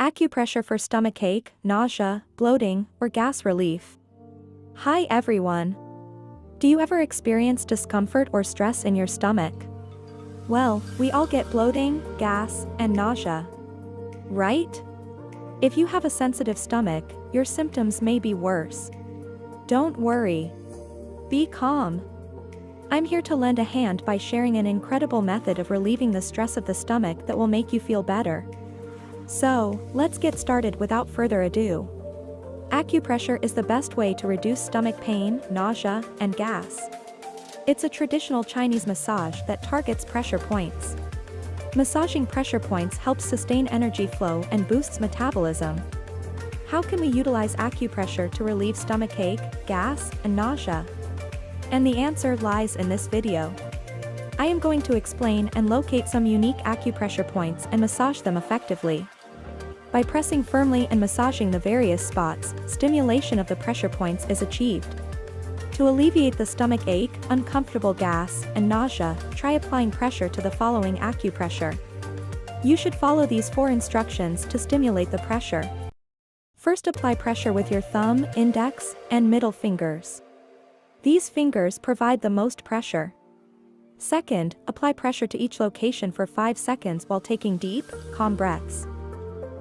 Acupressure for stomach ache, nausea, bloating, or gas relief. Hi everyone. Do you ever experience discomfort or stress in your stomach? Well, we all get bloating, gas, and nausea. Right? If you have a sensitive stomach, your symptoms may be worse. Don't worry. Be calm. I'm here to lend a hand by sharing an incredible method of relieving the stress of the stomach that will make you feel better. So, let's get started without further ado. Acupressure is the best way to reduce stomach pain, nausea, and gas. It's a traditional Chinese massage that targets pressure points. Massaging pressure points helps sustain energy flow and boosts metabolism. How can we utilize acupressure to relieve stomach ache, gas, and nausea? And the answer lies in this video. I am going to explain and locate some unique acupressure points and massage them effectively. By pressing firmly and massaging the various spots, stimulation of the pressure points is achieved. To alleviate the stomach ache, uncomfortable gas, and nausea, try applying pressure to the following acupressure. You should follow these four instructions to stimulate the pressure. First apply pressure with your thumb, index, and middle fingers. These fingers provide the most pressure. Second, apply pressure to each location for 5 seconds while taking deep, calm breaths.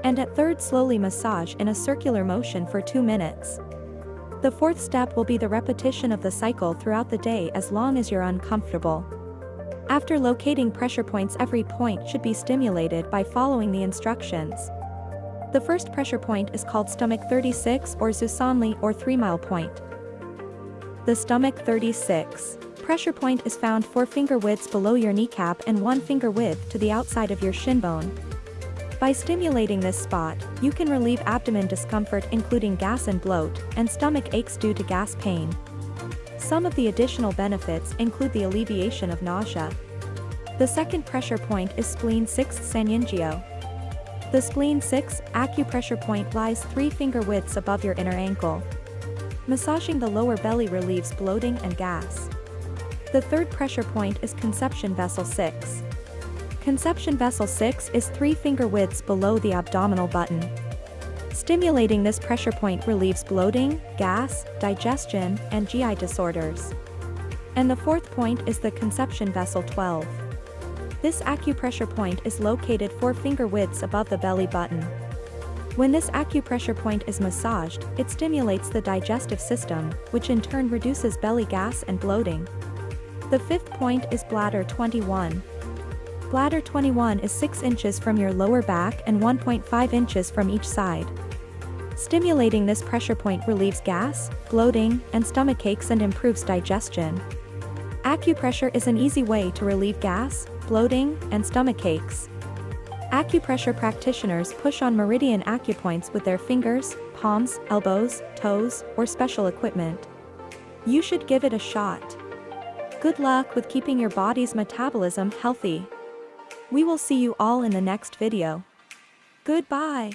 And at third slowly massage in a circular motion for 2 minutes. The fourth step will be the repetition of the cycle throughout the day as long as you're uncomfortable. After locating pressure points every point should be stimulated by following the instructions. The first pressure point is called stomach 36 or Zusanli or 3 mile point. The stomach 36 pressure point is found 4 finger widths below your kneecap and 1 finger width to the outside of your shin bone. By stimulating this spot, you can relieve abdomen discomfort including gas and bloat, and stomach aches due to gas pain. Some of the additional benefits include the alleviation of nausea. The second pressure point is spleen 6 Sanyinjiao. The spleen 6 acupressure point lies 3 finger widths above your inner ankle. Massaging the lower belly relieves bloating and gas. The third pressure point is conception vessel 6. Conception vessel 6 is 3 finger widths below the abdominal button. Stimulating this pressure point relieves bloating, gas, digestion, and GI disorders. And the fourth point is the conception vessel 12. This acupressure point is located 4 finger widths above the belly button. When this acupressure point is massaged, it stimulates the digestive system, which in turn reduces belly gas and bloating. The fifth point is bladder 21. Bladder 21 is 6 inches from your lower back and 1.5 inches from each side. Stimulating this pressure point relieves gas, bloating, and stomach aches and improves digestion. Acupressure is an easy way to relieve gas, bloating, and stomach aches. Acupressure practitioners push on meridian acupoints with their fingers, palms, elbows, toes, or special equipment. You should give it a shot. Good luck with keeping your body's metabolism healthy. We will see you all in the next video. Goodbye.